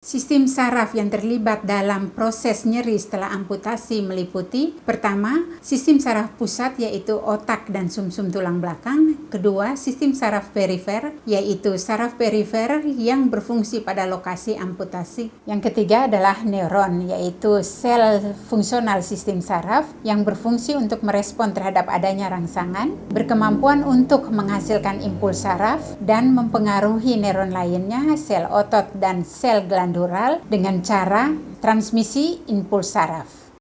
Sistem saraf yang terlibat dalam proses nyeri setelah amputasi meliputi pertama, sistem saraf pusat yaitu otak dan sumsum -sum tulang belakang, kedua, sistem saraf perifer yaitu saraf perifer yang berfungsi pada lokasi amputasi. Yang ketiga adalah neuron yaitu sel fungsional sistem saraf yang berfungsi untuk merespon terhadap adanya rangsangan, berkemampuan untuk menghasilkan impuls saraf dan mempengaruhi neuron lainnya, sel otot dan sel glandular dengan cara transmisi impuls saraf.